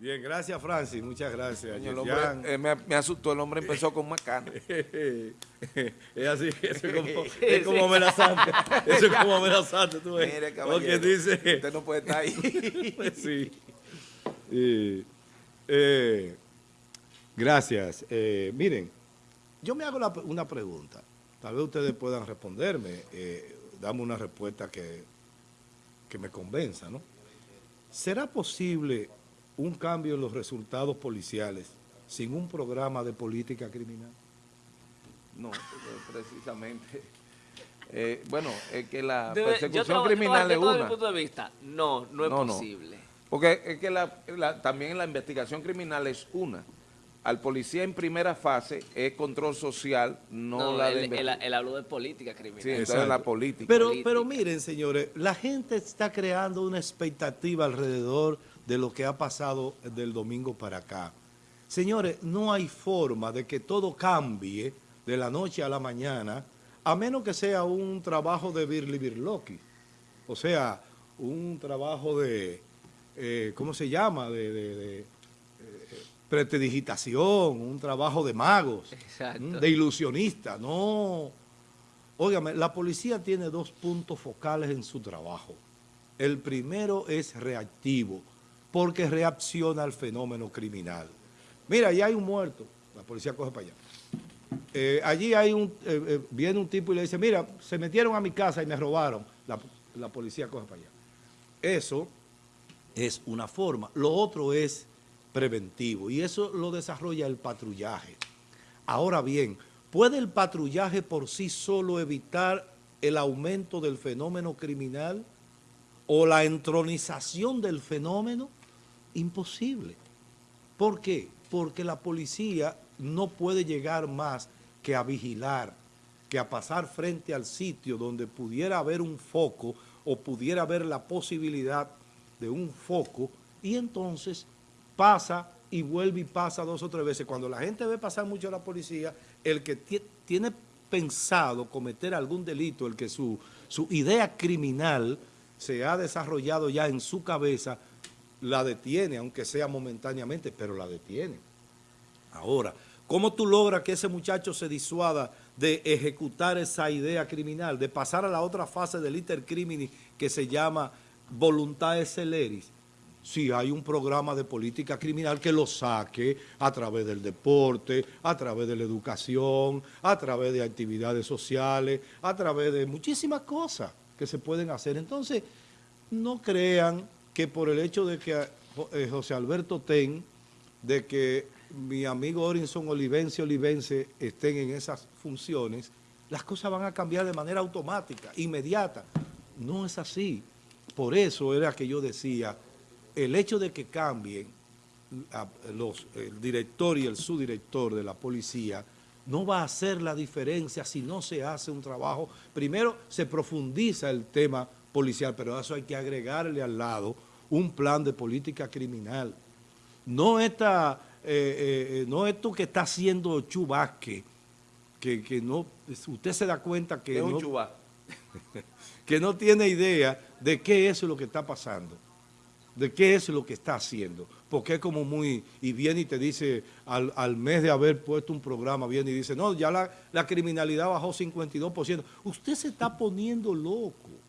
Bien, gracias Francis, muchas gracias. El hombre, eh, me, me, asustó, el hombre empezó con macana. es así, eso es como, es como amenazante. Eso es como amenazante, tú ves. Mire, dice... Usted no puede estar ahí. sí. Eh, gracias. Eh, miren, yo me hago una pregunta. Tal vez ustedes puedan responderme. Eh, dame una respuesta que, que me convenza, ¿no? ¿Será posible un cambio en los resultados policiales sin un programa de política criminal? No, precisamente. Eh, bueno, es que la persecución criminal es una. punto de vista, no, no es posible. Porque es que la, también la investigación criminal es una. Al policía en primera fase es control social, no, la de él, habló de política criminal. Sí, entonces la política. Pero, pero miren, señores, la gente está creando una expectativa alrededor de lo que ha pasado del domingo para acá. Señores, no hay forma de que todo cambie de la noche a la mañana, a menos que sea un trabajo de Birli Birloki. O sea, un trabajo de, eh, ¿cómo se llama? De, de, eh, prestidigitación, un trabajo de magos, de ilusionista. No, óigame, la policía tiene dos puntos focales en su trabajo. El primero es reactivo, porque reacciona al fenómeno criminal. Mira, allá hay un muerto, la policía coge para allá. Eh, allí hay un, eh, eh, viene un tipo y le dice, mira, se metieron a mi casa y me robaron, la policía coge para allá. Eso es una forma. Lo otro es preventivo y eso lo desarrolla el patrullaje. Ahora bien, ¿puede el patrullaje por sí solo evitar el aumento del fenómeno criminal o la entronización del fenómeno? Imposible. ¿Por qué? Porque la policía no puede llegar más que a vigilar, que a pasar frente al sitio donde pudiera haber un foco o pudiera haber la posibilidad de un foco y entonces pasa y vuelve y pasa dos o tres veces. Cuando la gente ve pasar mucho a la policía, el que tiene pensado cometer algún delito, el que su, su idea criminal se ha desarrollado ya en su cabeza, la detiene, aunque sea momentáneamente, pero la detiene. Ahora, ¿cómo tú logras que ese muchacho se disuada de ejecutar esa idea criminal, de pasar a la otra fase del iter crimini que se llama voluntad celeris? Si hay un programa de política criminal que lo saque a través del deporte, a través de la educación, a través de actividades sociales, a través de muchísimas cosas que se pueden hacer. Entonces, no crean que por el hecho de que eh, José Alberto Ten, de que mi amigo Orinson Olivense Olivense estén en esas funciones, las cosas van a cambiar de manera automática, inmediata. No es así. Por eso era que yo decía, el hecho de que cambien los, el director y el subdirector de la policía no va a hacer la diferencia si no se hace un trabajo. Primero se profundiza el tema policial, pero eso hay que agregarle al lado un plan de política criminal. No, esta, eh, eh, no esto que está haciendo Chubasque, que, que, no, usted se da cuenta que, no, que no tiene idea de qué es lo que está pasando, de qué es lo que está haciendo, porque es como muy, y viene y te dice, al, al mes de haber puesto un programa, viene y dice, no, ya la, la criminalidad bajó 52%. Usted se está poniendo loco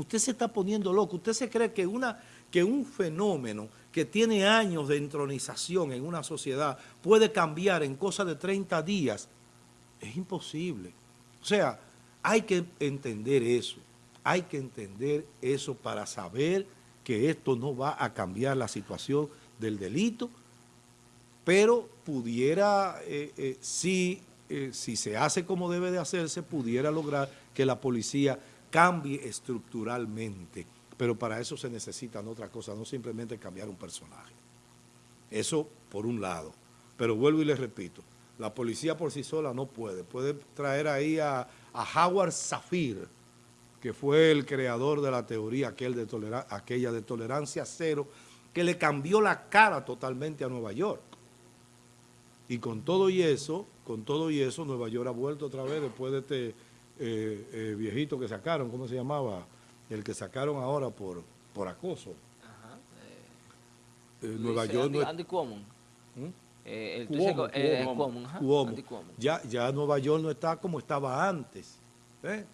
usted se está poniendo loco. Usted se cree que, una, que un fenómeno que tiene años de entronización en una sociedad puede cambiar en cosa de 30 días. Es imposible. O sea, hay que entender eso. Hay que entender eso para saber que esto no va a cambiar la situación del delito, pero pudiera, eh, eh, si, eh, si se hace como debe de hacerse, pudiera lograr que la policía cambie estructuralmente, pero para eso se necesitan otras cosas, no simplemente cambiar un personaje. Eso por un lado. Pero vuelvo y les repito, la policía por sí sola no puede. Puede traer ahí a, Howard Safir, que fue el creador de la teoría aquel de aquella de tolerancia cero, que le cambió la cara totalmente a Nueva York. Y con todo y eso, con todo y eso, Nueva York ha vuelto otra vez después de este eh, eh, viejito que sacaron, ¿cómo se llamaba? El que sacaron ahora por, por acoso. Eh, Nueva York no es... Andy Cuomo. ¿Mm? Eh, el Cuomo, Ya, ya Nueva York no está como estaba antes. ¿eh?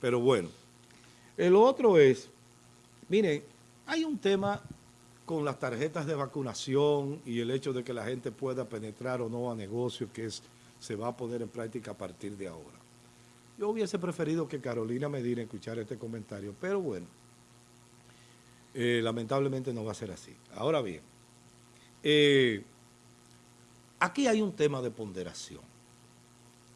Pero bueno. El otro es, miren, hay un tema con las tarjetas de vacunación y el hecho de que la gente pueda penetrar o no a negocios que es, se va a poner en práctica a partir de ahora. Yo hubiese preferido que Carolina Medina escuchara este comentario, pero bueno, eh, lamentablemente no va a ser así. Ahora bien, eh, aquí hay un tema de ponderación.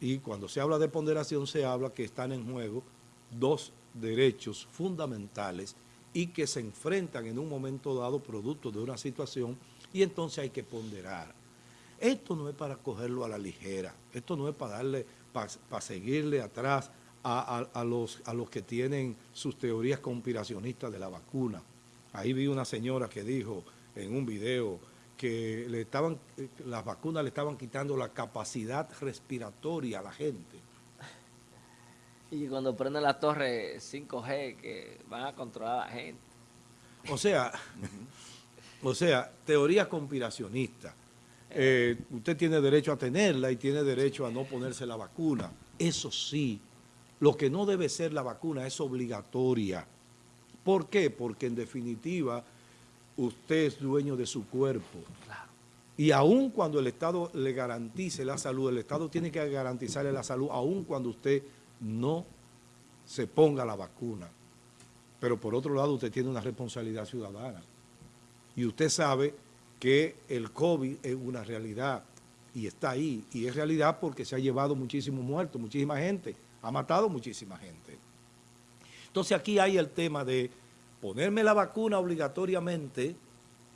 Y cuando se habla de ponderación se habla que están en juego dos derechos fundamentales y que se enfrentan en un momento dado producto de una situación y entonces hay que ponderar. Esto no es para cogerlo a la ligera, esto no es para darle, para, seguirle atrás a, los, a los que tienen sus teorías conspiracionistas de la vacuna. Ahí vi una señora que dijo en un video que le estaban, las vacunas le estaban quitando la capacidad respiratoria a la gente. Y cuando prenden la torre 5G que van a controlar a la gente. O sea, o sea, teoría conspiracionista. Eh, usted tiene derecho a tenerla y tiene derecho a no ponerse la vacuna. Eso sí, lo que no debe ser la vacuna es obligatoria. ¿Por qué? Porque en definitiva usted es dueño de su cuerpo. Y aun cuando el Estado le garantice la salud, el Estado tiene que garantizarle la salud, aun cuando usted no se ponga la vacuna. Pero por otro lado, usted tiene una responsabilidad ciudadana. Y usted sabe que el COVID es una realidad y está ahí. Y es realidad porque se ha llevado muchísimos muertos, muchísima gente, ha matado muchísima gente. Entonces aquí hay el tema de ponerme la vacuna obligatoriamente,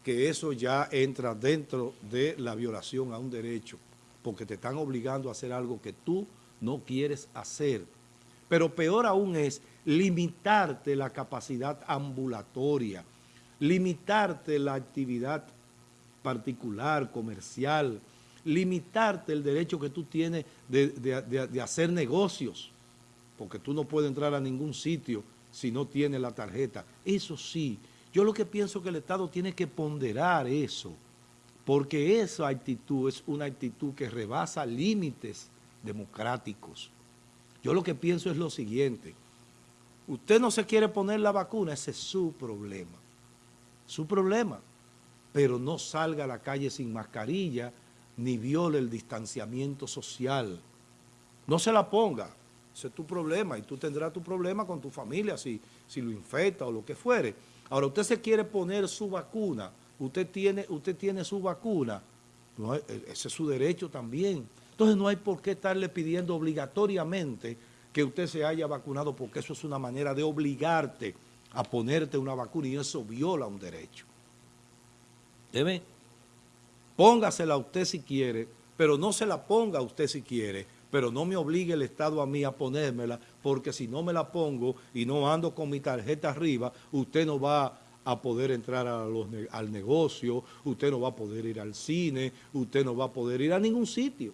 que eso ya entra dentro de la violación a un derecho, porque te están obligando a hacer algo que tú no quieres hacer. Pero peor aún es limitarte la capacidad ambulatoria, limitarte la actividad particular, comercial, limitarte el derecho que tú tienes de, hacer negocios, porque tú no puedes entrar a ningún sitio si no tienes la tarjeta. Eso sí, yo lo que pienso que el Estado tiene que ponderar eso, porque esa actitud es una actitud que rebasa límites democráticos. Yo lo que pienso es lo siguiente, usted no se quiere poner la vacuna, ese es su problema, su problema, pero no salga a la calle sin mascarilla ni viole el distanciamiento social. No se la ponga, ese es tu problema y tú tendrás tu problema con tu familia si, si lo infecta o lo que fuere. Ahora, usted se quiere poner su vacuna, usted tiene, usted tiene su vacuna, e, ese es su derecho también. Entonces no hay por qué estarle pidiendo obligatoriamente que usted se haya vacunado porque eso es una manera de obligarte a ponerte una vacuna y eso viola un derecho. ¿Debe? Póngasela usted si quiere, pero no se la ponga usted si quiere, pero no me obligue el Estado a mí a ponérmela, porque si no me la pongo y no ando con mi tarjeta arriba, usted no va a poder entrar al negocio, usted no va a poder ir al cine, usted no va a poder ir a ningún sitio.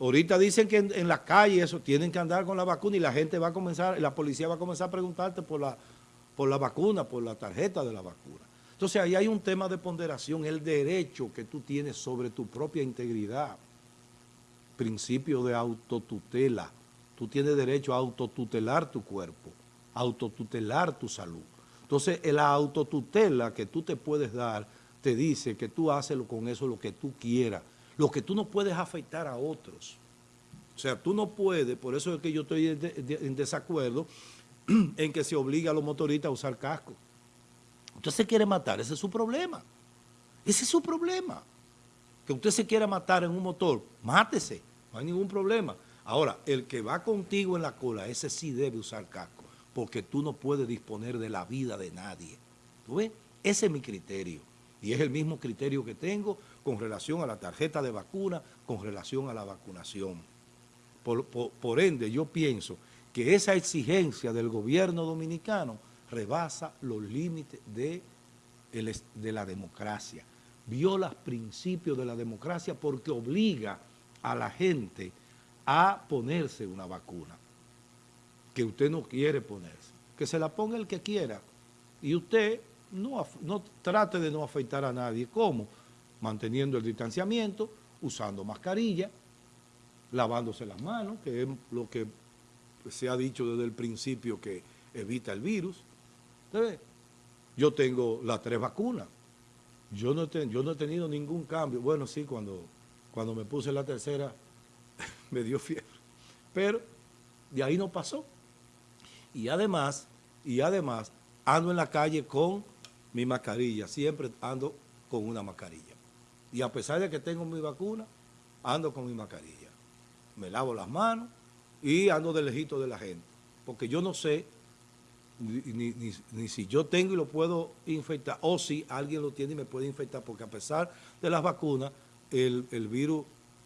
Ahorita dicen que en, la calle eso tienen que andar con la vacuna y la gente va a comenzar, la policía va a comenzar a preguntarte por la, por la vacuna, por la tarjeta de la vacuna. Entonces ahí hay un tema de ponderación, el derecho que tú tienes sobre tu propia integridad, principio de autotutela. Tú tienes derecho a autotutelar tu cuerpo, autotutelar tu salud. Entonces la autotutela que tú te puedes dar te dice que tú haces con eso lo que tú quieras, lo que tú no puedes afectar a otros. O sea, tú no puedes, por eso es que yo estoy en desacuerdo en que se obliga a los motoristas a usar casco. Usted se quiere matar, ese es su problema. Ese es su problema. Que usted se quiera matar en un motor, mátese, no hay ningún problema. Ahora, el que va contigo en la cola, ese sí debe usar casco, porque tú no puedes disponer de la vida de nadie. ¿Tú ves? Ese es mi criterio. Y es el mismo criterio que tengo con relación a la tarjeta de vacuna, con relación a la vacunación. Por, ende, yo pienso que esa exigencia del gobierno dominicano rebasa los límites de, de la democracia. Viola principios de la democracia porque obliga a la gente a ponerse una vacuna que usted no quiere ponerse. Que se la ponga el que quiera y usted no, no trate de no afectar a nadie. ¿Cómo? Manteniendo el distanciamiento, usando mascarilla, lavándose las manos, que es lo que se ha dicho desde el principio que evita el virus. Yo tengo las tres vacunas. Yo no, he tenido ningún cambio. Bueno, sí, cuando, cuando me puse la tercera me dio fiebre. Pero de ahí no pasó. Y además, y además, ando en la calle con mi mascarilla. Siempre ando con una mascarilla. Y a pesar de que tengo mi vacuna, ando con mi mascarilla. Me lavo las manos y ando de lejito de la gente. Porque yo no sé ni, si yo tengo y lo puedo infectar, o si alguien lo tiene y me puede infectar, porque a pesar de las vacunas, el, el virus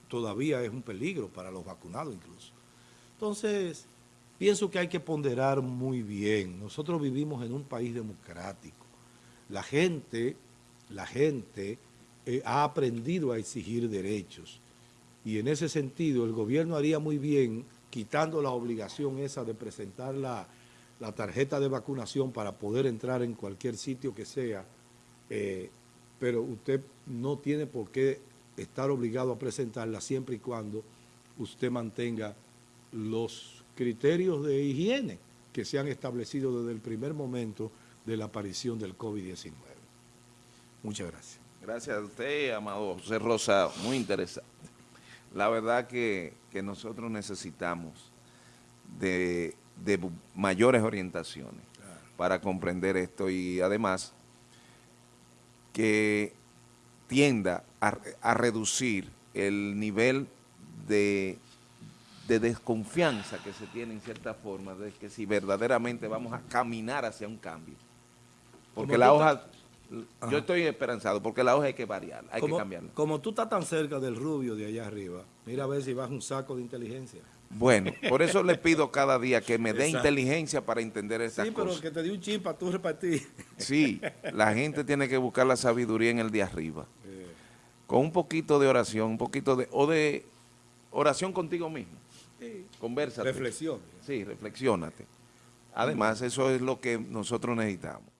todavía es un peligro para los vacunados incluso. Entonces, pienso que hay que ponderar muy bien. Nosotros vivimos en un país democrático. La gente, la gente eh, ha aprendido a exigir derechos. Y en ese sentido, el gobierno haría muy bien quitando la obligación esa de presentar la, la tarjeta de vacunación para poder entrar en cualquier sitio que sea, eh, pero usted no tiene por qué estar obligado a presentarla siempre y cuando usted mantenga los criterios de higiene que se han establecido desde el primer momento de la aparición del COVID-19. Muchas gracias. Gracias a usted, Amado José Rosa, muy interesante. La verdad que, que nosotros necesitamos de de mayores orientaciones para comprender esto y además que tienda a, reducir el nivel de, de, desconfianza que se tiene en cierta forma de que si verdaderamente vamos a caminar hacia un cambio. Porque la hoja, yo estoy esperanzado, porque la hoja hay que variar, hay que cambiarla. Como tú estás tan cerca del rubio de allá arriba, mira a ver si vas un saco de inteligencia. Bueno, por eso le pido cada día que me dé inteligencia para entender estas cosas. Sí, pero que te dé un chip para tú repartir. Sí, la gente tiene que buscar la sabiduría en el de arriba. Con un poquito de oración, un poquito de... o de oración contigo mismo. Sí. Conversa. Reflexión. Sí, reflexionate. Además, eso es lo que nosotros necesitamos.